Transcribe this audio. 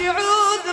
شعوذ